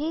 ที่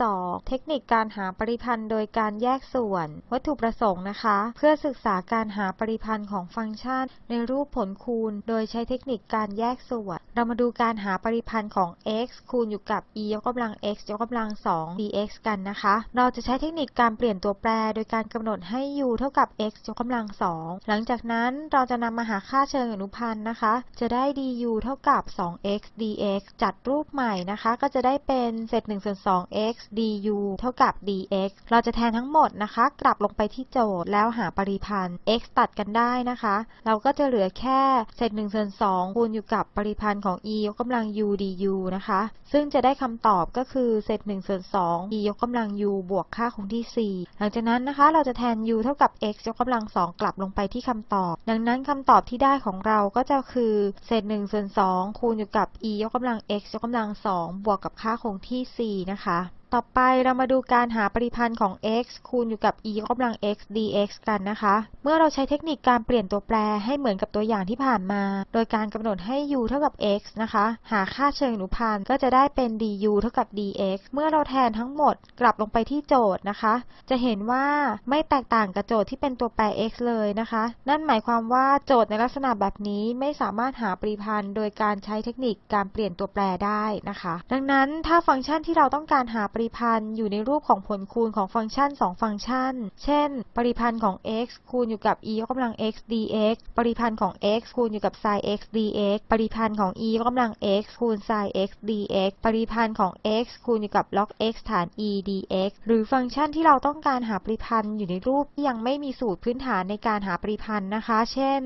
32 เทคนิคการหาปริพันธ์โดยการแยกส่วน วัตถุประสงค์นะคะ เพื่อศึกษาการหาปริพันธ์ของฟังก์ชัน ในรูปผลคูณ โดยใช้เทคนิคการแยกส่วน เรามาดูการหาปริพันธ์ของ x คูณอยู่กับ e ยกกำลัง x ยกกำลัง 2 dx กันนะคะ เราจะใช้เทคนิคการเปลี่ยนตัวแปร โดยการกำหนดให้ u เท่ากับ x ยกกำลัง 2 หลังจากนั้นเราจะนำมาหาค่าเชิงอนุพันธ์นะคะ จะได้ du เท่ากับ 2x dx จัดรูปใหม่นะคะ ก็จะได้เป็นเศษ1ส่วน 2x du เท่ากับ dx เราจะแทนทั้งหมดนะคะ กลับลงไปที่โจทย์แล้วหาปริพันธ์ x ตัดกันได้นะคะ เราก็จะเหลือแค่เศษ1ส่วน2คูณอยู่กับปริพันธ์ของ e ยกกำลัง u du นะคะ ซึ่งจะได้คำตอบก็คือเศษ1ส่วน2 e ยกกำลัง u บวกค่าคงที่ 4 หลังจากนั้นนะคะเราจะแทน u เท่ากับ x ยกกำลัง 2 กลับลงไปที่คำตอบ ดังนั้นคำตอบที่ได้ของเราก็จะคือเศษ1ส่วน2คูณอยู่กับ e ยกกำลัง x ยกกำลัง 2 บวกกับค่าคงที่ 4 นะคะนะคะ ต่อไปเรามาดูการหาปริพันธ์ของ x คูณอยู่กับ e ยกกำลัง x dx กันนะคะ เมื่อเราใช้เทคนิคการเปลี่ยนตัวแปรให้เหมือนกับตัวอย่างที่ผ่านมา โดยการกำหนดให้ u เท่ากับ x นะคะ หาค่าเชิงอนุพันธ์ก็จะได้เป็น du เท่ากับ dx เมื่อเราแทนทั้งหมดกลับลงไปที่โจทย์นะคะ จะเห็นว่าไม่แตกต่างกับโจทย์ที่เป็นตัวแปร x เลยนะคะ นั่นหมายความว่าโจทย์ในลักษณะแบบนี้ไม่สามารถหาปริพันธ์ โดยการใช้เทคนิคการเปลี่ยนตัวแปรได้นะคะ ดังนั้นถ้าฟังก์ชันที่เราต้องการหาปริพันธ์อยู่ในรูปของผลคูณของฟังก์ชัน 2 ฟังก์ชัน เช่น ปริพันธ์ของ x คูณอยู่กับ e ยกกำลัง x dx ปริพันธ์ของ x คูณอยู่กับ sin x dx ปริพันธ์ของ e ยกกำลัง x คูณ sin x dx ปริพันธ์ของ x คูณอยู่กับ log x ฐาน e dx หรือฟังก์ชันที่เราต้องการหาปริพันธ์อยู่ในรูปที่ยังไม่มีสูตรพื้นฐานในการหาปริพันธ์นะคะ เช่น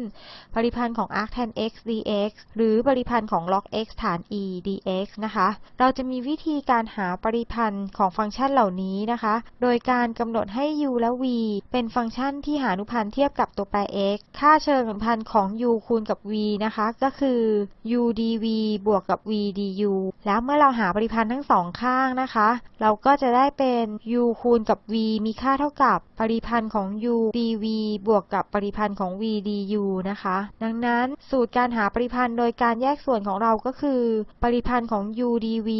ปริพันธ์ของ arc tan x dx หรือปริพันธ์ของ log x ฐาน e dx นะคะ เราจะมีวิธีการหาปริพันธ์ของฟังก์ชันเหล่านี้นะคะ โดยการกำหนดให้ u และ v เป็นฟังก์ชันที่หาอนุพันธ์เทียบกับตัวแปร x ค่าเชิงอนุพันธ์ของ u คูณกับ v นะคะ ก็คือ u dv บวกกับ v du แล้วเมื่อเราหาปริพันธ์ทั้งสองข้างนะคะ เราก็จะได้เป็น u คูณกับ v มีค่าเท่ากับปริพันธ์ของ u dv บวกกับปริพันธ์ของ v du นะคะ ดังนั้นสูตรการหาปริพันธ์โดยการแยกส่วนของเราก็คือ ปริพันธ์ของ u dv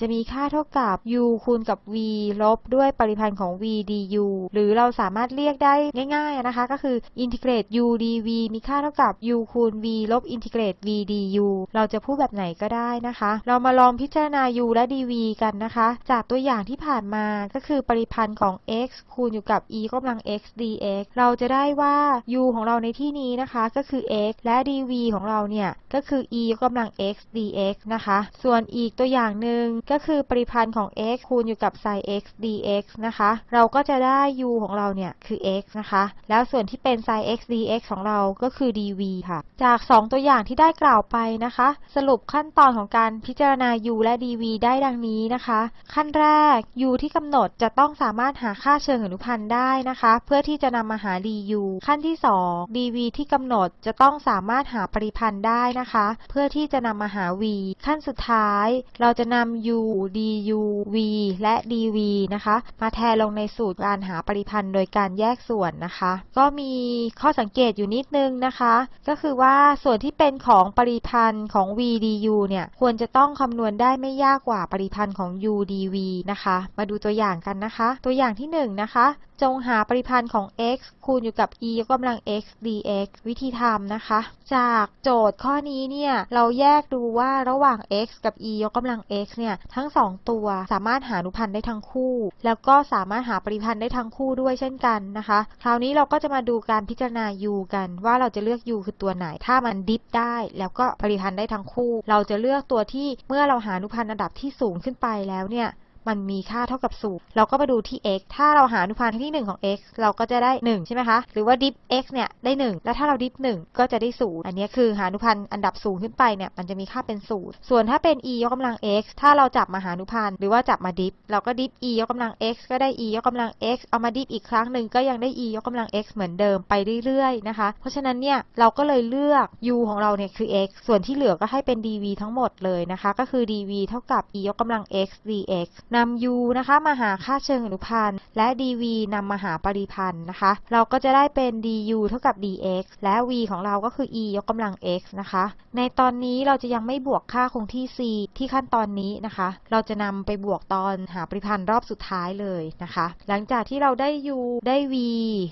จะมีค่าเท่ากับ u คูณกับ v ลบด้วยปริพันธ์ของ v du หรือเราสามารถเรียกได้ง่ายๆนะคะ ก็คืออินทิเกรต u dv มีค่าเท่ากับ u คูณ v ลบอินทิเกรต v du เราจะพูดแบบไหนก็ได้นะคะ เรามาลองพิจารณา u และ dv กันนะคะ จากตัวอย่างที่ผ่านมาก็คือปริพันธ์ของ x คูณอยู่กับ e กำลัง x dx เราจะได้ว่า u ของเราในที่นี้นะคะก็คือ x และ dv ของเราเนี่ยก็คือ e กกำลัง x dx นะคะ ส่วนอีกตัวอย่างหนึ่งก็คือปริพันธ์ของ x คูณอยู่กับ sin x dx นะคะ เราก็จะได้ u ของเราเนี่ยคือ x นะคะ แล้วส่วนที่เป็น sin x dx ของเราก็คือ dv ค่ะ จาก 2 ตัวอย่างที่ได้กล่าวไปนะคะ สรุปขั้นตอนของการพิจารณา u และ dv ได้ดังนี้นะคะ ขั้นแรก u ที่กำหนดจะต้องสามารถหาค่าเชิงอนุพันธ์ได้นะคะ เพื่อที่จะนำมาหา du ขั้นที่ 2 dv ที่กำหนดจะต้องสามารถหาปริพันธ์ได้นะคะ เพื่อที่จะนำมาหา v ขั้นสุดท้าย เราจะนำ u du v และ dv นะคะ มาแทนลงในสูตรการหาปริพันธ์โดยการแยกส่วนนะคะ ก็มีข้อสังเกตอยู่นิดนึงนะคะ ก็คือว่าส่วนที่เป็นของปริพันธ์ของ v du เนี่ยควรจะต้องคำนวณได้ไม่ยากกว่าปริพันธ์ของ u dv นะคะ มาดูตัวอย่างกันนะคะ ตัวอย่างที่1นนะคะ จงหาปริพันธ์ของ x คูณอยู่กับ e ยกกำลัง x dx วิธีทำนะคะ จากโจทย์ข้อนี้เนี่ยเราแยกดูว่าระหว่าง x กับ e ยกกำลัง x เนี่ยทั้ง 2 ตัวสามารถหาอนุพันธ์ได้ทั้งคู่ แล้วก็สามารถหาปริพันธ์ได้ทั้งคู่ด้วยเช่นกันนะคะ คราวนี้เราก็จะมาดูการพิจารณา u กัน ว่าเราจะเลือก u คือตัวไหน ถ้ามันดิฟได้ แล้วก็ปริพันธ์ได้ทั้งคู่ เราจะเลือกตัวที่เมื่อเราหาอนุพันธ์ระดับที่สูงขึ้นไปแล้วเนี่ย มันมีค่าเท่ากับศูนย์เราก็มาดูที่ x ถ้าเราหาอนุพันธ์ที่ 1 ของ x เราก็จะได้ 1 ใช่ไหมคะ หรือว่า diff x เนี่ยได้ 1 แล้วถ้าเรา diff 1ก็จะได้ศูนย์อันนี้คือหาอนุพันธ์อันดับสูงขึ้นไปเนี่ยมันจะมีค่าเป็นศูนย์ส่วนถ้าเป็น e ยกกำลัง x ถ้าเราจับมาหาอนุพันธ์หรือว่าจับมา diff เราก็ diff e ยกกำลัง x ก็ได้ e ยกกำลัง x เอามา diff อีกครั้งหนึ่งก็ยังได้ e ยกกำลัง x เหมือนเดิมไปเรื่อยๆนะคะ เพราะฉะนั้นเนี่ยเราก็เลยเลือก u ของเราเนี่ยคือ x ส่วนที่เหลือก็ให้เป็น dv ทั้งหมดเลยนะคะ ก็คือ dv เท่ากับ e ยกกำลัง x dx นำ u นะคะมาหาค่าเชิงอนุพันธ์ และ dv นำมาหาปริพันธ์นะคะ เราก็จะได้เป็น du เท่ากับ dx และ v ของเราก็คือ e ยกกำลัง x นะคะ ในตอนนี้เราจะยังไม่บวกค่าคงที่ c ที่ขั้นตอนนี้นะคะ เราจะนำไปบวกตอนหาปริพันธ์รอบสุดท้ายเลยนะคะ หลังจากที่เราได้ u ได้ v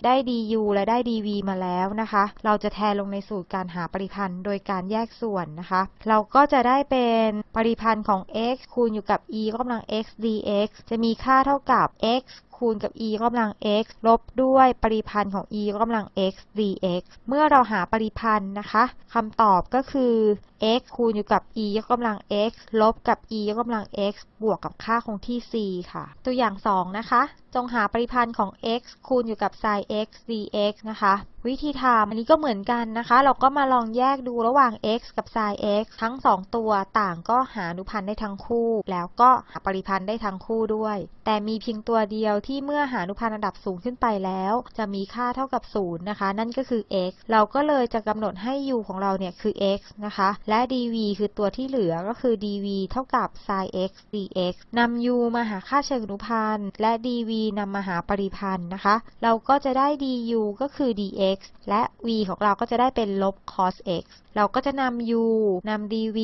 ได้ du และได้ dv มาแล้วนะคะ เราจะแทนลงในสูตรการหาปริพันธ์โดยการแยกส่วนนะคะ เราก็จะได้เป็นปริพันธ์ของ x คูณอยู่กับ e ยกกำลัง x d dx จะมีค่าเท่ากับ x คูณกับ e ยกกำลัง x ลบด้วยปริพันธ์ของ e ยกกำลัง x dx เมื่อเราหาปริพันธ์นะคะคำตอบก็คือ x คูณอยู่กับ e ยกกำลัง x ลบกับ e ยกกำลัง x บวกกับค่าคงที่ c ค่ะ ตัวอย่าง 2 นะคะ จงหาปริพันธ์ของ x คูณอยู่กับ sin x dx นะคะ วิธีทำอันนี้ก็เหมือนกันนะคะ เราก็มาลองแยกดูระหว่าง x กับ sin x ทั้ง 2 ตัวต่างก็หาอนุพันธ์ได้ทั้งคู่ แล้วก็หาปริพันธ์ได้ทั้งคู่ด้วย แต่มีเพียงตัวเดียวที่เมื่อหาอนุพันธ์ระดับสูงขึ้นไปแล้ว จะมีค่าเท่ากับ0นะคะ นั่นก็คือ x เราก็เลยจะกำหนดให้ u ของเราเนี่ยคือ x นะคะ และ dv คือตัวที่เหลือก็คือ dv เท่ากับ sin x dx นำ u มาหาค่าเชิงอนุพันธ์และ dv นำมาหาปริพันธ์นะคะ เราก็จะได้ du ก็คือ dx และ v ของเราก็จะได้เป็นลบ cos x เราก็จะนำ u นำ dv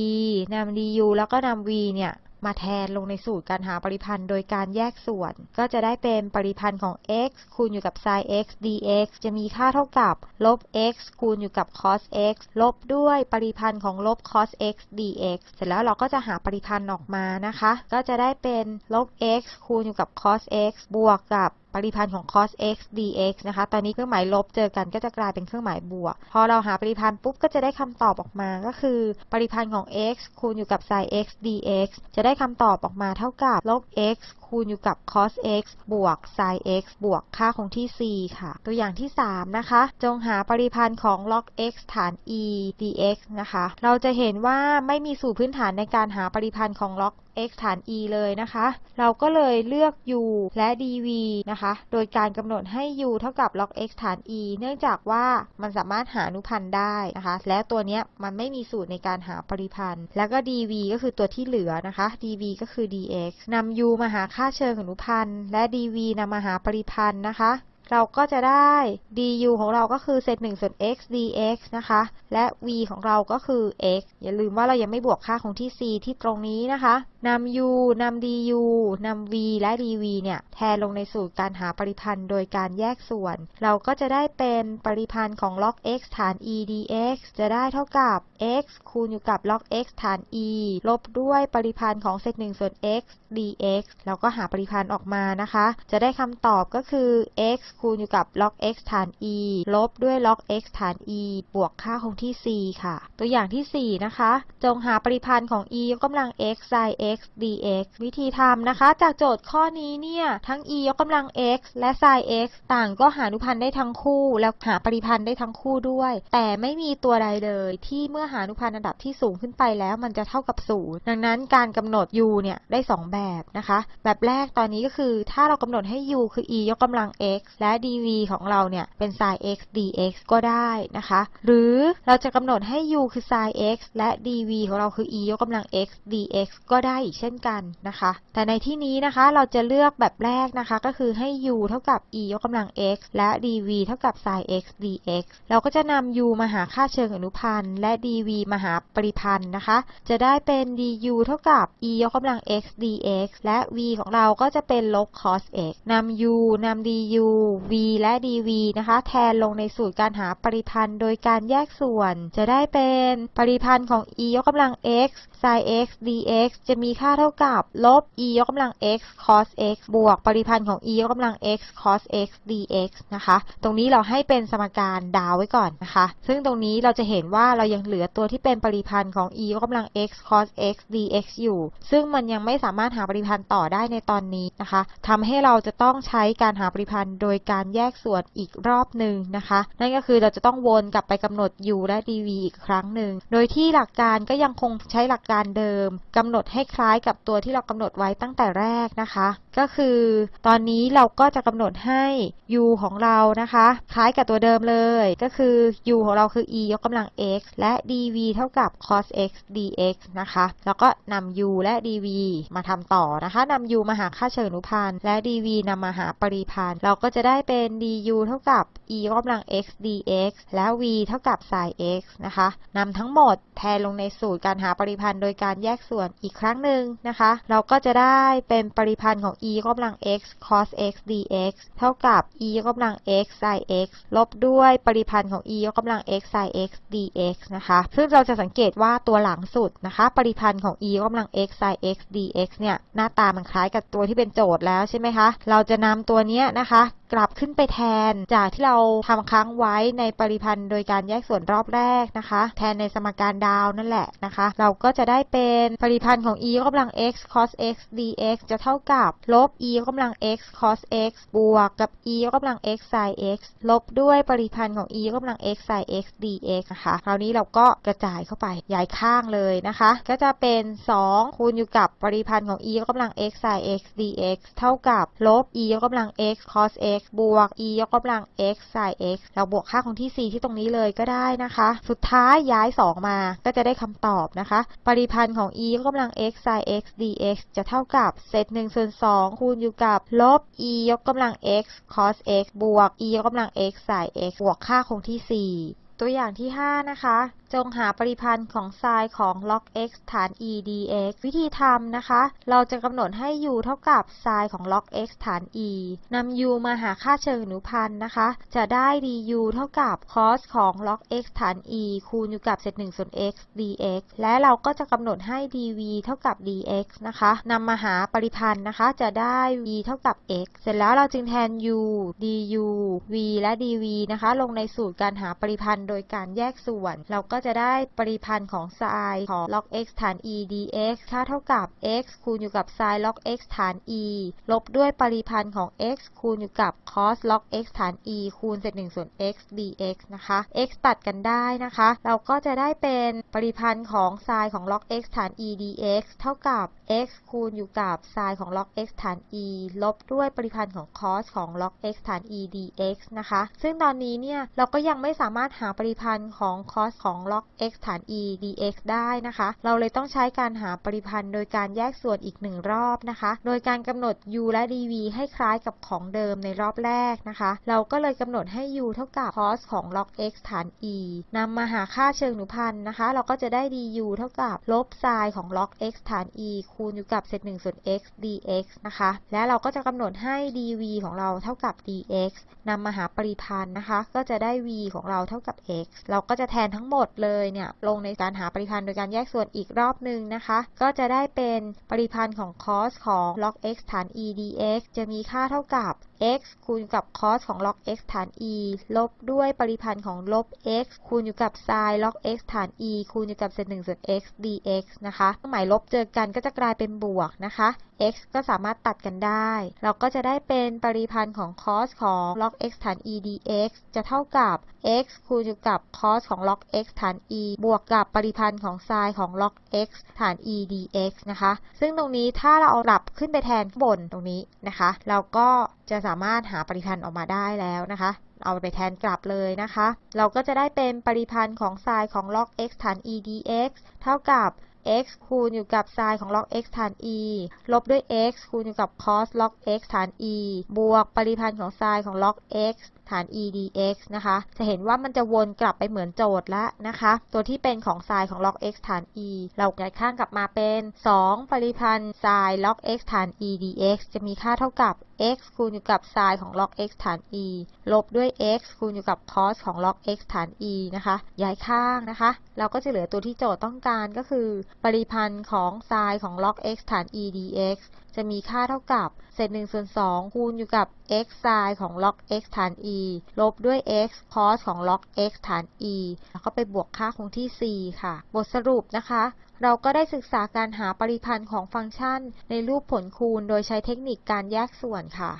นำ du แล้วก็นำ v เนี่ย มาแทนลงในสูตรการหาปริพันธ์โดยการแยกส่วน ก็จะได้เป็นปริพันธ์ของ x คูณอยู่กับ sin x dx จะมีค่าเท่ากับลบ x คูณอยู่กับ cos x ลบด้วยปริพันธ์ของลบ cos x dx เสร็จแล้วเราก็จะหาปริพันธ์ออกมานะคะ ก็จะได้เป็นลบ x คูณอยู่กับ cos x บวกกับ ปริพันธ์ของ cos x dx นะคะ ตอนนี้เครื่องหมายลบเจอกันก็จะกลายเป็นเครื่องหมายบวก พอเราหาปริพันธ์ปุ๊บก็จะได้คำตอบออกมาก็คือ ปริพันธ์ของ x คูณอยู่กับ sin x dx จะได้คำตอบออกมาเท่ากับลบ x คูณอยู่กับ cos x บวก sin x บวกค่าคงที่ c ค่ะ ตัวอย่างที่ 3 นะคะ จงหาปริพันธ์ของ log x ฐาน e dx นะคะ เราจะเห็นว่าไม่มีสูตรพื้นฐานในการหาปริพันธ์ของ log x ฐาน e เลยนะคะ เราก็เลยเลือก u และ dv นะคะ โดยการกำหนดให้ u เท่ากับ log x ฐาน e เนื่องจากว่ามันสามารถหาอนุพันธ์ได้นะคะ และตัวเนี้ยมันไม่มีสูตรในการหาปริพันธ์ แล้วก็ dv ก็คือตัวที่เหลือนะคะ dv ก็คือ dx นำ u มาหาค่าเชิงอนุพันธ์ และ dv นำมาหาปริพันธ์นะคะ เราก็จะได้ du ของเราก็คือเศษ1ส่วน x dx นะคะ และ v ของเราก็คือ x อย่าลืมว่าเรายังไม่บวกค่าคงที่ c ที่ตรงนี้นะคะนำ u นำ du นำ v และ dv เนี่ย แทนลงในสูตรการหาปริพันธ์โดยการแยกส่วน เราก็จะได้เป็นปริพันธ์ของ log x ฐาน e dx จะได้เท่ากับ x คูณอยู่กับ log x ฐาน e ลบด้วยปริพันธ์ของเศษ1ส่วน x dx แล้วก็หาปริพันธ์ออกมานะคะ จะได้คำตอบก็คือ x คูณอยู่กับ log x ฐาน e ลบด้วย log x ฐาน e บวกค่าคงที่ c ค่ะ ตัวอย่างที่ 4 นะคะ จงหาปริพันธ์ของ e ยกกำลัง x sin x dx วิธีทำนะคะ จากโจทย์ข้อนี้เนี่ย ทั้ง e ยกกำลัง x และ sin x ต่างก็หาอนุพันธ์ได้ทั้งคู่ แล้วหาปริพันธ์ได้ทั้งคู่ด้วย แต่ไม่มีตัวใดเลย ที่เมื่อหาอนุพันธ์ระดับที่สูงขึ้นไปแล้วมันจะเท่ากับศูนย์ดังนั้นการกำหนด u เนี่ยได้ 2 แบบนะคะ แบบแรกตอนนี้ก็คือถ้าเรากำหนดให้ u คือ e ยกกำลัง x และ dv ของเราเนี่ยเป็น sin x dx ก็ได้นะคะ หรือเราจะกำหนดให้ u คือ sin x และ dv ของเราคือ e ยกกำลัง x dx ก็ได้อีกเช่นกันนะคะ แต่ในที่นี้นะคะเราจะเลือกแบบแรกนะคะ ก็คือให้ u เท่ากับ e ยกกำลัง x และ dv เท่ากับ sin x dx เราก็จะนำ u มาหาค่าเชิงอนุพันธ์ และ dv มาหาปริพันธ์นะคะ จะได้เป็น du เท่ากับ e ยกกำลัง x dx และ v ของเราก็จะเป็นลบ cos x นำ u นำ du v และ dv นะคะ แทนลงในสูตรการหาปริพันธ์โดยการแยกส่วน จะได้เป็นปริพันธ์ของ e ยกกำลัง x sin x dx จะมีค่าเท่ากับลบ e ยกกำลัง x cos x บวกปริพันธ์ของ e ยกกำลัง x cos x dx นะคะ ตรงนี้เราให้เป็นสมการดาวไว้ก่อนนะคะ ซึ่งตรงนี้เราจะเห็นว่าเรายังเหลือตัวที่เป็นปริพันธ์ของ e ยกกำลัง x cos x dx อยู่ ซึ่งมันยังไม่สามารถหาปริพันธ์ต่อได้ในตอนนี้นะคะทำให้เราจะต้องใช้การหาปริพันธ์โดยการแยกส่วนอีกรอบหนึ่งนะคะ นั่นก็คือเราจะต้องวนกลับไปกำหนด u และ dv อีกครั้งหนึ่ง โดยที่หลักการก็ยังคงใช้หลักการเดิมกำหนดให้คล้ายกับตัวที่เรากำหนดไว้ตั้งแต่แรกนะคะ ก็คือตอนนี้เราก็จะกำหนดให้ u ของเรานะคะ คล้ายกับตัวเดิมเลย ก็คือ u ของเราคือ e ยกกำลัง x และ dv เท่ากับ cos x dx นะคะ แล้วก็นำ u และ dv มาทำต่อนะคะนำ u มาหาค่าเชิงอนุพันธ์และ dv นำมาหาปริพันธ์เราก็จะได้ได้เป็น du เท่ากับ e ยกกำลัง x dx และ v เท่ากับ sin x นะคะนำทั้งหมดแทนลงในสูตรการหาปริพันธ์โดยการแยกส่วนอีกครั้งหนึ่งนะคะ เราก็จะได้เป็นปริพันธ์ของ e ยกกำลัง x cos x dx เท่ากับ e ยกกำลัง x sin x ลบด้วยปริพันธ์ของ e ยกกำลัง x sin x dx นะคะ ซึ่งเราจะสังเกตว่าตัวหลังสุดนะคะ ปริพันธ์ของ e ยกกำลัง x sin x dx เนี่ย หน้าตามันคล้ายกับตัวที่เป็นโจทย์แล้วใช่ไหมคะ เราจะนำตัวนี้นะคะกลับขึ้นไปแทน จากที่เราทำค้างไว้ในปริพันธ์โดยการแยกส่วนรอบแรกนะคะ แทนในสมการดาวนั่นแหละนะคะ เราก็จะได้เป็นปริพันธ์ของ e ยกกำลัง x cos x dx จะเท่ากับลบ e ยกกำลัง x cos x บวกกับ e ยกกำลัง x sin x ลบด้วยปริพันธ์ของ e ยกกำลัง x sin x dx นะคะคราวนี้เราก็กระจายเข้าไปย้ายข้างเลยนะคะ ก็จะเป็น 2 คูณอยู่กับปริพันธ์ของ e ยกกำลัง x sin x dx เท่ากับลบ e ยกกำลัง x cos x บวก e ยกกำลัง x sin x เราบวกค่าของที่ c ที่ตรงนี้เลยก็ได้นะคะ สุดท้ายย้าย 2 มาก็จะได้คำตอบนะคะ ปริพันธ์ของ e ยกกำลัง x sin x dx จะเท่ากับเศษ1ส่วน2คูณอยู่กับลบ e ยกกำลัง x cos x บวก e ยกกำลัง x sin x บวกค่าคงที่ 4 ตัวอย่างที่ 5 นะคะจงหาปริพันธ์ของไซน์ของ log x ฐาน e dx วิธีทำนะคะ เราจะกำหนดให้ u เท่ากับไซน์ของ log x ฐาน e นำ u มาหาค่าเชิงอนุพันธ์นะคะ จะได้ du เท่ากับ cos ของ log x ฐาน e คูณอยู่กับเศษ1ส่วน x dx และเราก็จะกำหนดให้ dv เท่ากับ dx นะคะนำมาหาปริพันธ์นะคะ จะได้ v เท่ากับ x เสร็จแล้วเราจึงแทน u du v และ dv นะคะ ลงในสูตรการหาปริพันธ์โดยการแยกส่วน เราก็จะได้ปริพันธ์ของไซน์ของ log x ฐาน e dx ค่าเท่ากับ x คูณอยู่กับไซน์ log x ฐาน e ลบด้วยปริพันธ์ของ x คูณอยู่กับ cos log x ฐาน e คูณเศษ1ส่วน x dx นะคะ x ตัดกันได้นะคะ เราก็จะได้เป็นปริพันธ์ของไซน์ของ log x ฐาน e dx เท่ากับ x คูณอยู่กับไซน์ของ log x ฐาน e ลบด้วยปริพันธ์ของ cos ของ log x ฐาน e dx นะคะ ซึ่งตอนนี้เนี่ยเราก็ยังไม่สามารถหาปริพันธ์ของ cos ของ log x ฐาน e dx ได้นะคะ เราเลยต้องใช้การหาปริพันธ์ โดยการแยกส่วนอีกหนึ่งรอบนะคะ โดยการกำหนด u และ dv ให้คล้ายกับของเดิมในรอบแรกนะคะ เราก็เลยกำหนดให้ u เท่ากับ cos ของ log x ฐาน e นำมาหาค่าเชิงอนุพันธ์นะคะ เราก็จะได้ du เท่ากับลบไซน์ของ log x ฐาน e คูณอยู่กับเศษ1ส่วน x dx นะคะ และเราก็จะกำหนดให้ dv ของเราเท่ากับ dx นำมาหาปริพันธ์นะคะ ก็จะได้ v ของเราเท่ากับ x เราก็จะแทนทั้งหมดเลยเนี่ยลงในการหาปริพันธ์โดยการแยกส่วนอีกรอบหนึ่งนะคะ ก็จะได้เป็นปริพันธ์ของ cos ของ log x ฐาน e dx จะมีค่าเท่ากับ x คูณกับ cos ของ log x ฐาน e ลบด้วยปริพันธ์ของลบ x คูณอยู่กับ sin log x ฐาน e คูณอยู่กับเศษ1ส่วน x dx นะคะเครื่องหมายลบเจอกันก็จะกลายเป็นบวกนะคะ x ก็สามารถตัดกันได้ เราก็จะได้เป็นปริพันธ์ของ cos ของ log x ฐาน e dx จะเท่ากับ x คูณอยู่กับ cos ของ log x ฐาน e บวกกับปริพันธ์ของ sin ของ log x ฐาน e dx นะคะ ซึ่งตรงนี้ถ้าเราเอากลับขึ้นไปแทนข้างบนตรงนี้นะคะ เราก็จะสามารถหาปริพันธ์ออกมาได้แล้วนะคะ เอาไปแทนกลับเลยนะคะ เราก็จะได้เป็นปริพันธ์ของไซน์ของ log x ฐาน e dx เท่ากับ x คูณอยู่กับไซน์ของ log x ฐาน e ลบด้วย x คูณอยู่กับ cos log x ฐาน e บวกปริพันธ์ของไซน์ของ log x ฐาน e dx นะคะ จะเห็นว่ามันจะวนกลับไปเหมือนโจทย์ล้วนะคะ ตัวที่เป็นของ sin ของ log x ฐาน e เราย้ายข้างกลับมาเป็น 2 ปริพันธ์ sin log x ฐาน e dx จะมีค่าเท่ากับ x คูณอยู่กับ sin ของ log x ฐาน e ลบด้วย x คูณอยู่กับ cos ของ log x ฐาน e นะคะ ย้ายข้างนะคะ เราก็จะเหลือตัวที่โจทย์ต้องการก็คือ ปริพันธ์ของ sin ของ log x ฐาน e dx จะมีค่าเท่ากับเศษ1ส่วน2คูณอยู่กับ x sin ของ log x ฐาน e ลบด้วย x cos ของ log x ฐาน e แล้วก็ไปบวกค่าคงที่ c ค่ะ บทสรุปนะคะ เราก็ได้ศึกษาการหาปริพันธ์ของฟังก์ชัน ในรูปผลคูณโดยใช้เทคนิคการแยกส่วนค่ะ